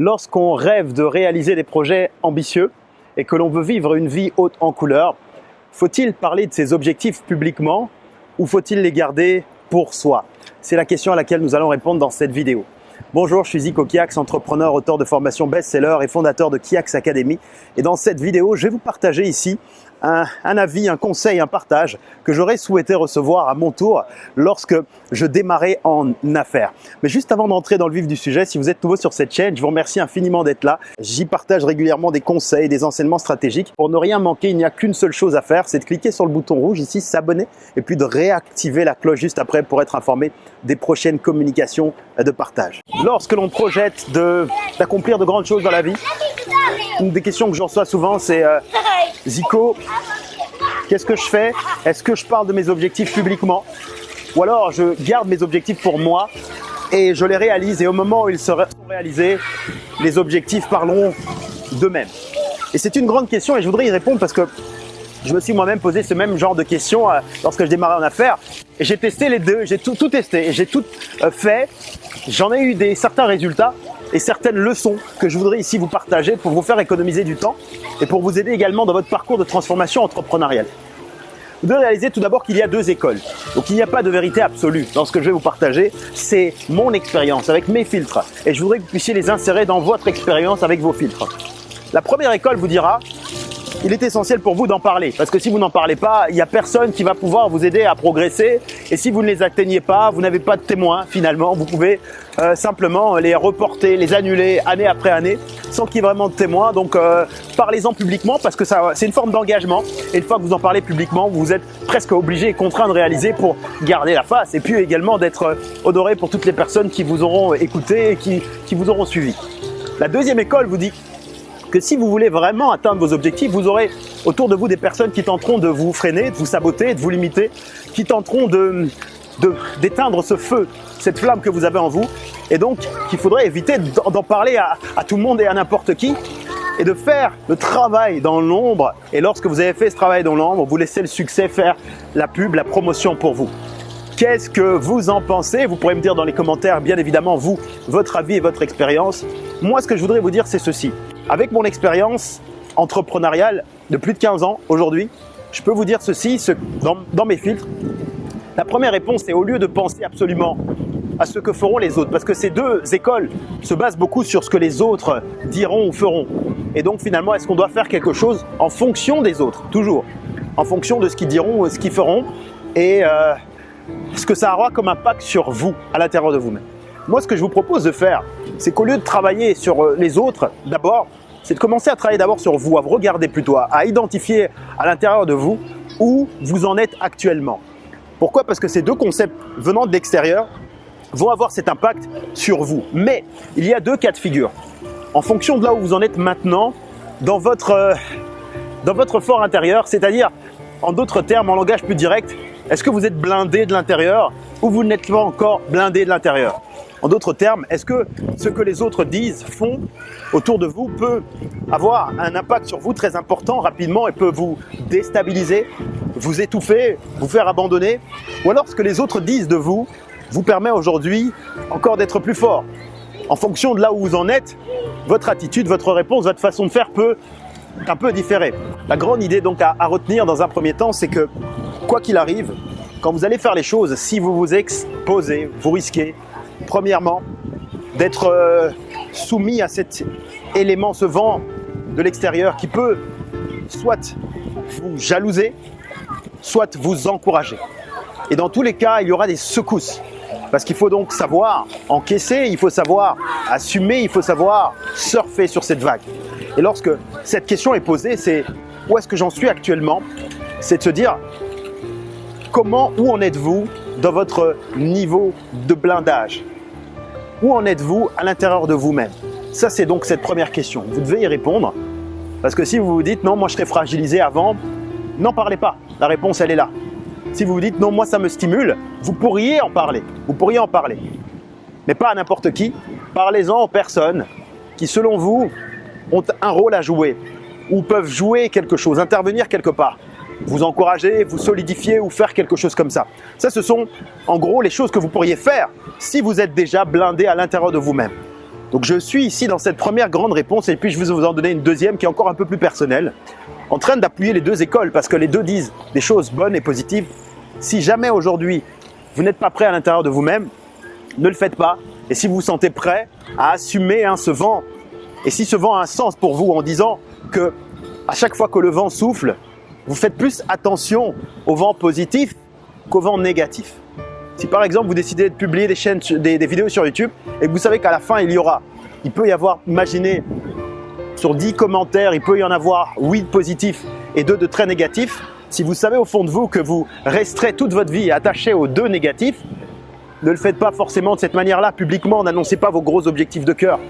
Lorsqu'on rêve de réaliser des projets ambitieux et que l'on veut vivre une vie haute en couleurs, faut-il parler de ses objectifs publiquement ou faut-il les garder pour soi? C'est la question à laquelle nous allons répondre dans cette vidéo. Bonjour, je suis Zico Kiax, entrepreneur, auteur de formation best-seller et fondateur de Kiax Academy. Et dans cette vidéo, je vais vous partager ici un, avis, un conseil, un partage que j'aurais souhaité recevoir à mon tour lorsque je démarrais en affaires. Mais juste avant d'entrer dans le vif du sujet, si vous êtes nouveau sur cette chaîne, je vous remercie infiniment d'être là. J'y partage régulièrement des conseils, des enseignements stratégiques. Pour ne rien manquer, il n'y a qu'une seule chose à faire, c'est de cliquer sur le bouton rouge ici, s'abonner, et puis de réactiver la cloche juste après pour être informé des prochaines communications de partage. Lorsque l'on projette d'accomplir de, grandes choses dans la vie, une des questions que je reçois souvent, c'est euh, Zico, qu'est-ce que je fais? Est-ce que je parle de mes objectifs publiquement? Ou alors je garde mes objectifs pour moi et je les réalise et au moment où ils seront réalisés, les objectifs parleront d'eux-mêmes. Et c'est une grande question et je voudrais y répondre parce que je me suis moi-même posé ce même genre de questions euh, lorsque je démarrais en affaires. Et j'ai testé les deux, j'ai tout, tout testé, j'ai tout euh, fait. J'en ai eu des certains résultats et certaines leçons que je voudrais ici vous partager pour vous faire économiser du temps et pour vous aider également dans votre parcours de transformation entrepreneuriale. Vous devez réaliser tout d'abord qu'il y a deux écoles. Donc il n'y a pas de vérité absolue dans ce que je vais vous partager. C'est mon expérience avec mes filtres. Et je voudrais que vous puissiez les insérer dans votre expérience avec vos filtres. La première école vous dira il est essentiel pour vous d'en parler. Parce que si vous n'en parlez pas, il n'y a personne qui va pouvoir vous aider à progresser. Et si vous ne les atteignez pas, vous n'avez pas de témoins finalement. Vous pouvez euh, simplement les reporter, les annuler année après année sans qu'il y ait vraiment de témoins. Donc euh, parlez-en publiquement parce que c'est une forme d'engagement. Et une fois que vous en parlez publiquement, vous êtes presque obligé et contraint de réaliser pour garder la face. Et puis également d'être euh, honoré pour toutes les personnes qui vous auront écouté et qui, qui vous auront suivi. La deuxième école vous dit que si vous voulez vraiment atteindre vos objectifs, vous aurez autour de vous des personnes qui tenteront de vous freiner, de vous saboter, de vous limiter, qui tenteront de d'éteindre ce feu, cette flamme que vous avez en vous. Et donc, qu'il faudrait éviter d'en parler à, à tout le monde et à n'importe qui, et de faire le travail dans l'ombre. Et lorsque vous avez fait ce travail dans l'ombre, vous laissez le succès faire la pub, la promotion pour vous. Qu'est-ce que vous en pensez? Vous pourrez me dire dans les commentaires, bien évidemment, vous, votre avis et votre expérience. Moi, ce que je voudrais vous dire, c'est ceci. Avec mon expérience entrepreneuriale de plus de 15 ans aujourd'hui, je peux vous dire ceci dans, mes filtres. La première réponse est au lieu de penser absolument à ce que feront les autres, parce que ces deux écoles se basent beaucoup sur ce que les autres diront ou feront. Et donc finalement, est-ce qu'on doit faire quelque chose en fonction des autres? Toujours. En fonction de ce qu'ils diront ou ce qu'ils feront et euh, ce que ça aura comme impact sur vous, à l'intérieur de vous-même. Moi, ce que je vous propose de faire, c'est qu'au lieu de travailler sur euh, les autres, d'abord, c'est de commencer à travailler d'abord sur vous, à vous regarder plutôt, à identifier à l'intérieur de vous où vous en êtes actuellement. Pourquoi? Parce que ces deux concepts venant de l'extérieur vont avoir cet impact sur vous. Mais il y a deux cas de figure. En fonction de là où vous en êtes maintenant, dans votre, euh, dans votre fort intérieur, c'est-à-dire, en d'autres termes, en langage plus direct, est-ce que vous êtes blindé de l'intérieur ou vous n'êtes pas encore blindé de l'intérieur? En d'autres termes, est-ce que ce que les autres disent, font autour de vous peut avoir un impact sur vous très important rapidement et peut vous déstabiliser, vous étouffer, vous faire abandonner? Ou alors ce que les autres disent de vous vous permet aujourd'hui encore d'être plus fort? En fonction de là où vous en êtes, votre attitude, votre réponse, votre façon de faire peut un peu différer. La grande idée donc à, à retenir dans un premier temps, c'est que quoi qu'il arrive, quand vous allez faire les choses, si vous vous exposez, vous risquez Premièrement, d'être euh, soumis à cet élément, ce vent de l'extérieur qui peut soit vous jalouser, soit vous encourager. Et dans tous les cas, il y aura des secousses. Parce qu'il faut donc savoir encaisser, il faut savoir assumer, il faut savoir surfer sur cette vague. Et lorsque cette question est posée, c'est où est-ce que j'en suis actuellement? C'est de se dire comment, où en êtes-vous? Dans votre niveau de blindage Où en êtes-vous à l'intérieur de vous-même? Ça, c'est donc cette première question. Vous devez y répondre. Parce que si vous vous dites « non, moi je serais fragilisé avant », n'en parlez pas. La réponse, elle est là. Si vous vous dites « non, moi ça me stimule », vous pourriez en parler. Vous pourriez en parler. Mais pas à n'importe qui. Parlez-en aux personnes qui, selon vous, ont un rôle à jouer ou peuvent jouer quelque chose, intervenir quelque part vous encourager, vous solidifier ou faire quelque chose comme ça. Ça, ce sont en gros les choses que vous pourriez faire si vous êtes déjà blindé à l'intérieur de vous-même. Donc je suis ici dans cette première grande réponse et puis je vais vous en donner une deuxième qui est encore un peu plus personnelle, en train d'appuyer les deux écoles parce que les deux disent des choses bonnes et positives. Si jamais aujourd'hui vous n'êtes pas prêt à l'intérieur de vous-même, ne le faites pas. Et si vous vous sentez prêt à assumer hein, ce vent, et si ce vent a un sens pour vous en disant que à chaque fois que le vent souffle, vous faites plus attention au vent positif qu'au vent négatif. Si par exemple vous décidez de publier des, vidéos sur YouTube et que vous savez qu'à la fin il y aura, il peut y avoir, imaginez, sur 10 commentaires, il peut y en avoir 8 positifs et 2 de très négatifs. Si vous savez au fond de vous que vous resterez toute votre vie attaché aux deux négatifs, ne le faites pas forcément de cette manière-là publiquement, n'annoncez pas vos gros objectifs de cœur.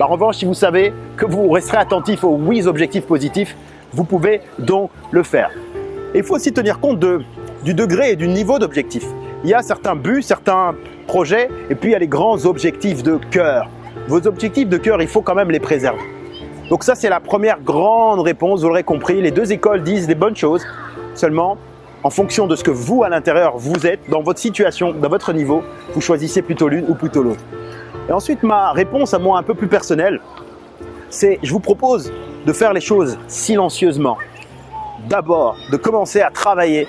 En revanche, si vous savez que vous resterez attentif aux 8 objectifs positifs, vous pouvez donc le faire. il faut aussi tenir compte de, du degré et du niveau d'objectif il y a certains buts, certains projets, et puis il y a les grands objectifs de cœur. Vos objectifs de cœur, il faut quand même les préserver. Donc ça, c'est la première grande réponse, vous l'aurez compris. Les deux écoles disent des bonnes choses, seulement en fonction de ce que vous, à l'intérieur, vous êtes, dans votre situation, dans votre niveau, vous choisissez plutôt l'une ou plutôt l'autre. Et ensuite, ma réponse à moi un peu plus personnelle, c'est je vous propose de faire les choses silencieusement. D'abord, de commencer à travailler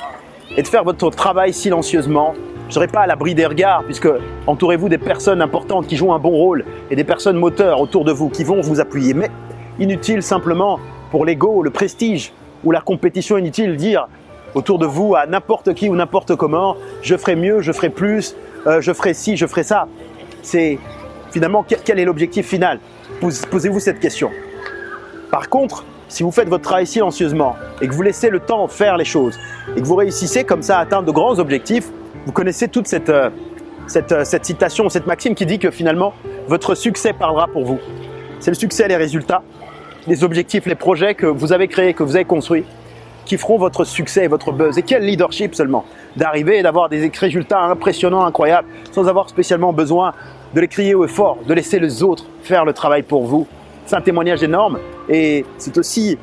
et de faire votre travail silencieusement. Je ne serai pas à l'abri des regards puisque entourez-vous des personnes importantes qui jouent un bon rôle et des personnes moteurs autour de vous qui vont vous appuyer. Mais inutile simplement pour l'ego, le prestige ou la compétition inutile dire autour de vous à n'importe qui ou n'importe comment je ferai mieux, je ferai plus, euh, je ferai ci, je ferai ça. C'est finalement quel est l'objectif final? Posez-vous cette question. Par contre, si vous faites votre travail silencieusement et que vous laissez le temps faire les choses et que vous réussissez comme ça à atteindre de grands objectifs, vous connaissez toute cette, euh, cette, euh, cette citation, cette maxime qui dit que finalement, votre succès parlera pour vous. C'est le succès, les résultats, les objectifs, les projets que vous avez créés, que vous avez construits, qui feront votre succès et votre buzz. Et quel leadership seulement? D'arriver et d'avoir des résultats impressionnants, incroyables, sans avoir spécialement besoin de les crier au fort, de laisser les autres faire le travail pour vous. C'est un témoignage énorme et c'est aussi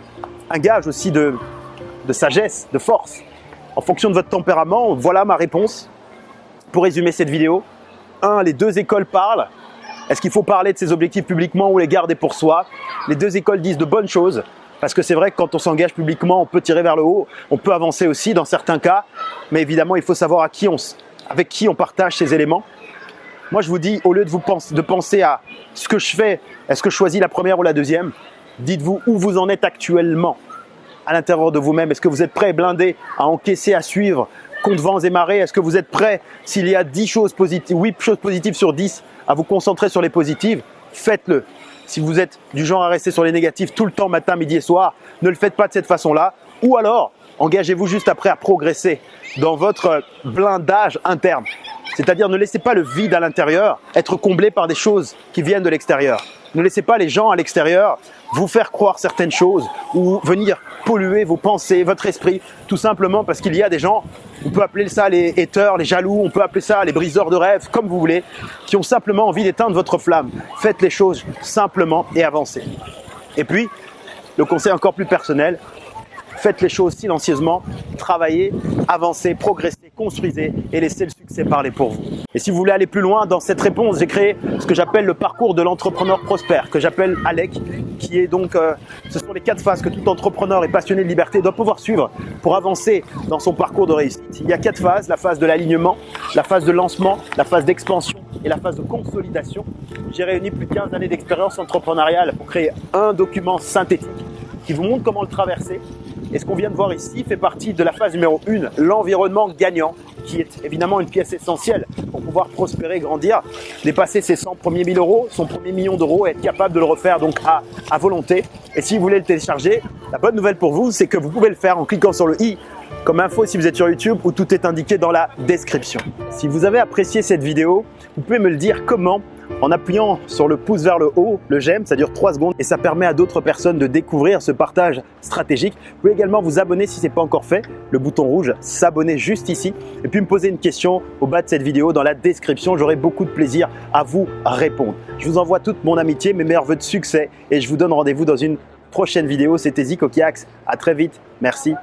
un gage aussi de, sagesse, de force. En fonction de votre tempérament, voilà ma réponse pour résumer cette vidéo. Un, les deux écoles parlent. Est-ce qu'il faut parler de ses objectifs publiquement ou les garder pour soi? Les deux écoles disent de bonnes choses. Parce que c'est vrai que quand on s'engage publiquement, on peut tirer vers le haut, on peut avancer aussi dans certains cas. Mais évidemment, il faut savoir avec qui on partage ces éléments. Moi, je vous dis, au lieu de, vous penser, de penser à ce que je fais, est-ce que je choisis la première ou la deuxième? Dites-vous où vous en êtes actuellement à l'intérieur de vous-même. Est-ce que vous êtes prêt, blindé, à encaisser, à suivre contre vents et marées? Est-ce que vous êtes prêt, s'il y a 10 choses positives, 8 choses positives sur 10, à vous concentrer sur les positives? Faites-le. Si vous êtes du genre à rester sur les négatifs tout le temps, matin, midi et soir, ne le faites pas de cette façon-là. Ou alors, engagez-vous juste après à progresser dans votre blindage interne. C'est-à-dire ne laissez pas le vide à l'intérieur être comblé par des choses qui viennent de l'extérieur. Ne laissez pas les gens à l'extérieur vous faire croire certaines choses ou venir polluer vos pensées, votre esprit, tout simplement parce qu'il y a des gens, on peut appeler ça les haters, les jaloux, on peut appeler ça les briseurs de rêves, comme vous voulez, qui ont simplement envie d'éteindre votre flamme. Faites les choses simplement et avancez. Et puis, le conseil encore plus personnel, Faites les choses silencieusement, travaillez, avancez, progressez, construisez et laissez le succès parler pour vous. Et si vous voulez aller plus loin dans cette réponse, j'ai créé ce que j'appelle le parcours de l'entrepreneur prospère, que j'appelle ALEC, qui est donc, euh, ce sont les quatre phases que tout entrepreneur et passionné de liberté doit pouvoir suivre pour avancer dans son parcours de réussite. Il y a quatre phases, la phase de l'alignement, la phase de lancement, la phase d'expansion et la phase de consolidation. J'ai réuni plus de 15 années d'expérience entrepreneuriale pour créer un document synthétique qui vous montre comment le traverser et ce qu'on vient de voir ici fait partie de la phase numéro 1, l'environnement gagnant, qui est évidemment une pièce essentielle pour pouvoir prospérer, grandir, dépasser ses 100 premiers 1000 euros, son premier million d'euros, être capable de le refaire donc à, à volonté. Et si vous voulez le télécharger, la bonne nouvelle pour vous, c'est que vous pouvez le faire en cliquant sur le i comme info si vous êtes sur YouTube où tout est indiqué dans la description. Si vous avez apprécié cette vidéo, vous pouvez me le dire comment en appuyant sur le pouce vers le haut, le j'aime, ça dure 3 secondes et ça permet à d'autres personnes de découvrir ce partage stratégique. Vous pouvez également vous abonner si ce n'est pas encore fait, le bouton rouge, s'abonner juste ici et puis me poser une question au bas de cette vidéo dans la description. J'aurai beaucoup de plaisir à vous répondre. Je vous envoie toute mon amitié, mes meilleurs voeux de succès et je vous donne rendez-vous dans une prochaine vidéo. C'était Zico Kiax. À très vite. Merci.